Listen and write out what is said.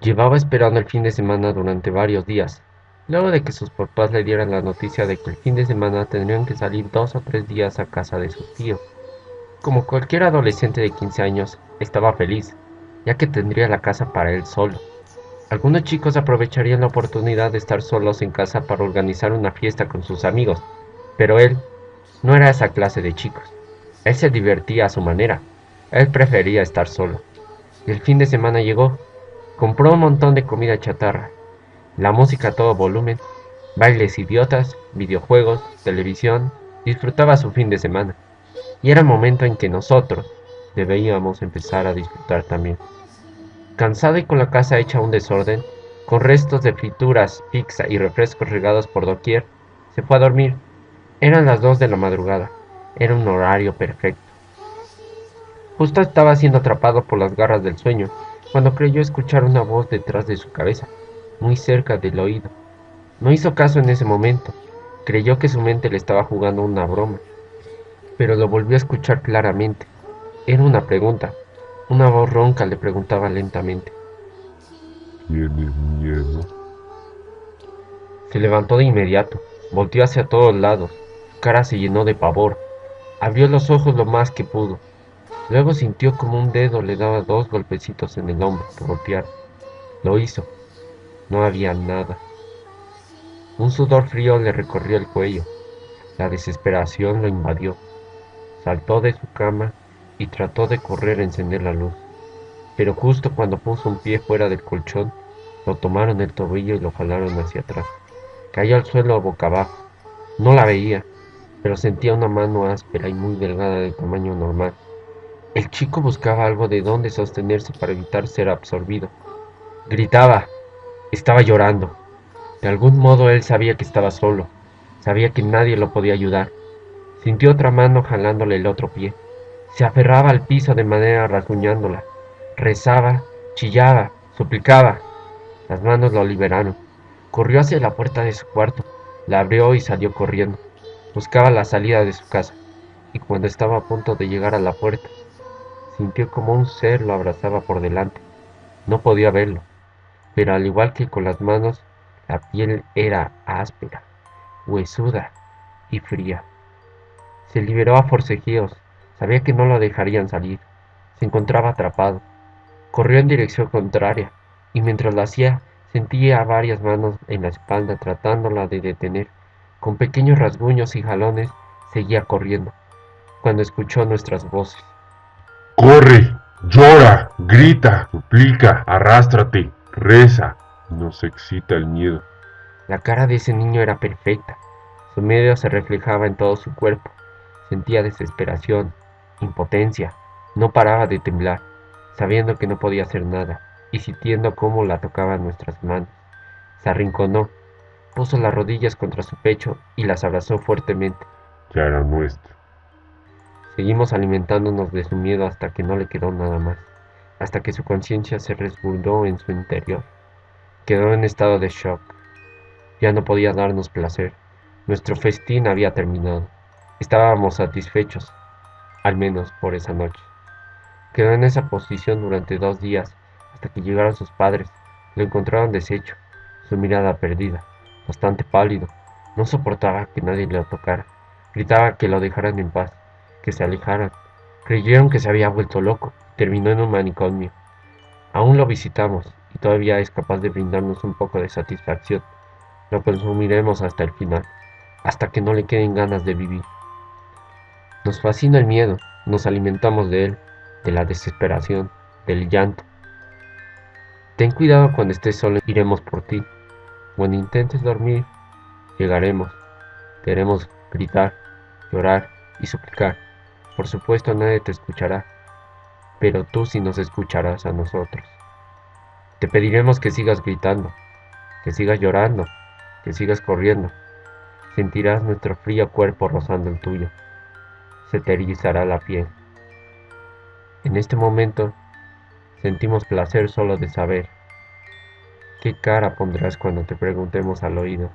Llevaba esperando el fin de semana durante varios días, luego de que sus papás le dieran la noticia de que el fin de semana tendrían que salir dos o tres días a casa de su tío. Como cualquier adolescente de 15 años, estaba feliz, ya que tendría la casa para él solo. Algunos chicos aprovecharían la oportunidad de estar solos en casa para organizar una fiesta con sus amigos, pero él no era esa clase de chicos. Él se divertía a su manera. Él prefería estar solo. Y el fin de semana llegó. Compró un montón de comida chatarra, la música a todo volumen, bailes idiotas, videojuegos, televisión. Disfrutaba su fin de semana. Y era el momento en que nosotros debíamos empezar a disfrutar también. Cansado y con la casa hecha un desorden, con restos de frituras, pizza y refrescos regados por doquier, se fue a dormir. Eran las dos de la madrugada. Era un horario perfecto. Justo estaba siendo atrapado por las garras del sueño, cuando creyó escuchar una voz detrás de su cabeza, muy cerca del oído. No hizo caso en ese momento. Creyó que su mente le estaba jugando una broma, pero lo volvió a escuchar claramente. Era una pregunta, una voz ronca le preguntaba lentamente. ¿Tienes miedo? Se levantó de inmediato, volteó hacia todos lados, su cara se llenó de pavor. Abrió los ojos lo más que pudo. Luego sintió como un dedo le daba dos golpecitos en el hombro por golpear. Lo hizo. No había nada. Un sudor frío le recorrió el cuello. La desesperación lo invadió. Saltó de su cama y trató de correr a encender la luz. Pero justo cuando puso un pie fuera del colchón, lo tomaron del tobillo y lo jalaron hacia atrás. Cayó al suelo boca abajo. No la veía, pero sentía una mano áspera y muy delgada de tamaño normal. El chico buscaba algo de donde sostenerse para evitar ser absorbido. Gritaba. Estaba llorando. De algún modo él sabía que estaba solo. Sabía que nadie lo podía ayudar. Sintió otra mano jalándole el otro pie. Se aferraba al piso de manera rasguñándola. Rezaba, chillaba, suplicaba. Las manos lo liberaron. Corrió hacia la puerta de su cuarto, la abrió y salió corriendo. Buscaba la salida de su casa, y cuando estaba a punto de llegar a la puerta, sintió como un ser lo abrazaba por delante. No podía verlo, pero al igual que con las manos, la piel era áspera, huesuda y fría. Se liberó a forcejeos, Sabía que no lo dejarían salir. Se encontraba atrapado. Corrió en dirección contraria, y mientras lo hacía, sentía varias manos en la espalda tratándola de detener. Con pequeños rasguños y jalones, seguía corriendo, cuando escuchó nuestras voces. Corre, llora, grita, suplica, arrástrate, reza. Nos excita el miedo. La cara de ese niño era perfecta. Su miedo se reflejaba en todo su cuerpo. Sentía desesperación, impotencia. No paraba de temblar, sabiendo que no podía hacer nada, y sintiendo cómo la tocaban nuestras manos. Se arrinconó, puso las rodillas contra su pecho y las abrazó fuertemente. Ya era nuestro. Seguimos alimentándonos de su miedo hasta que no le quedó nada más, hasta que su conciencia se resguardó en su interior. Quedó en estado de shock. Ya no podía darnos placer. Nuestro festín había terminado. Estábamos satisfechos, al menos por esa noche. Quedó en esa posición durante dos días, hasta que llegaron sus padres. Lo encontraron deshecho, su mirada perdida, bastante pálido. No soportaba que nadie le tocara. Gritaba que lo dejaran en paz, que se alejaran. Creyeron que se había vuelto loco terminó en un manicomio. Aún lo visitamos y todavía es capaz de brindarnos un poco de satisfacción. Lo consumiremos hasta el final, hasta que no le queden ganas de vivir. Nos fascina el miedo, nos alimentamos de él, de la desesperación, del llanto. Ten cuidado cuando estés solo, iremos por ti. Cuando intentes dormir, llegaremos. Queremos gritar, llorar y suplicar. Por supuesto nadie te escuchará, pero tú sí nos escucharás a nosotros. Te pediremos que sigas gritando, que sigas llorando, que sigas corriendo. Sentirás nuestro frío cuerpo rozando el tuyo se te erizará la piel. En este momento sentimos placer solo de saber qué cara pondrás cuando te preguntemos al oído